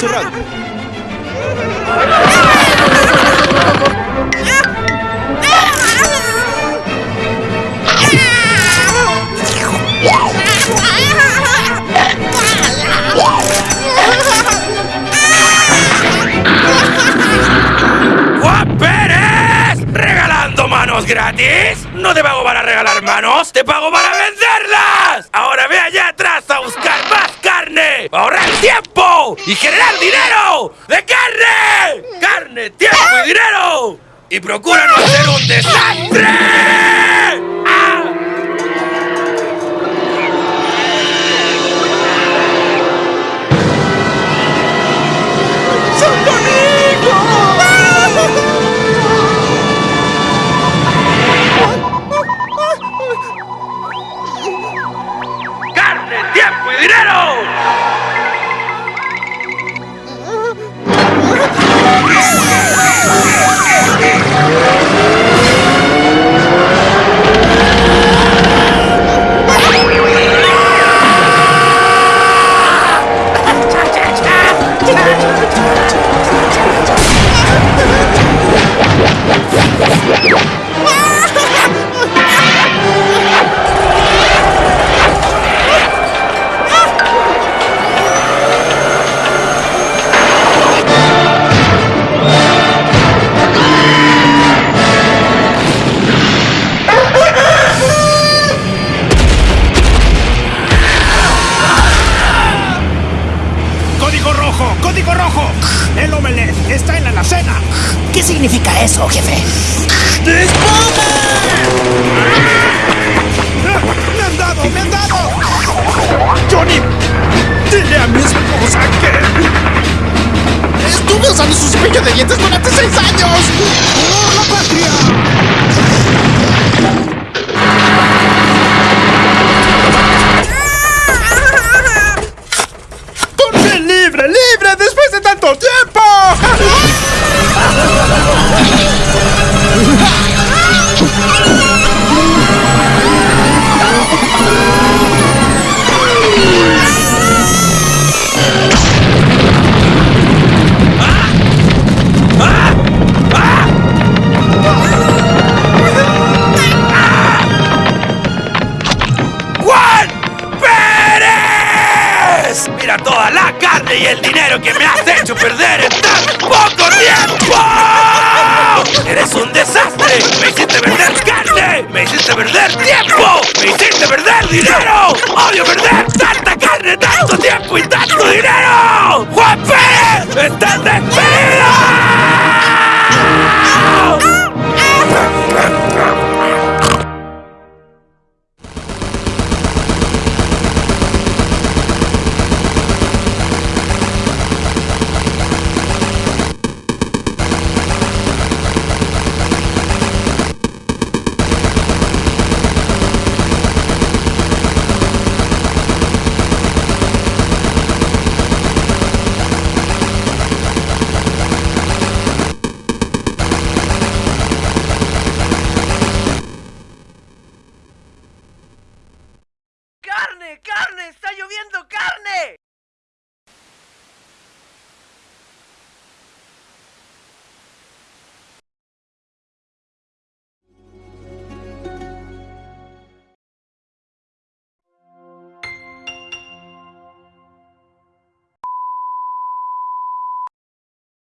No cerrado. ¡Juan! ¿Regalando manos gratis? No te pago para regalar manos, te pago para venderlas. Ahora ve allá atrás a buscar carne, ahorrar tiempo y generar dinero de carne. Carne, tiempo y dinero. Y procura no hacer un desastre. Significa eso, jefe? ¡Ah! ¡Me han dado! ¡Me han dado! ¡Johnny! ¡Dile a mi esposa que... Estuve usando su cepillo de dientes durante seis años. ¡Oh, la patria! Dinero que me has hecho perder en tan poco tiempo. ¡Eres un desastre! ¡Me hiciste perder carne! ¡Me hiciste perder tiempo! ¡Me hiciste perder dinero! ¡Odio perder tanta carne, tanto tiempo y tanto dinero! ¡Juan Pérez! ¡Estás despedido!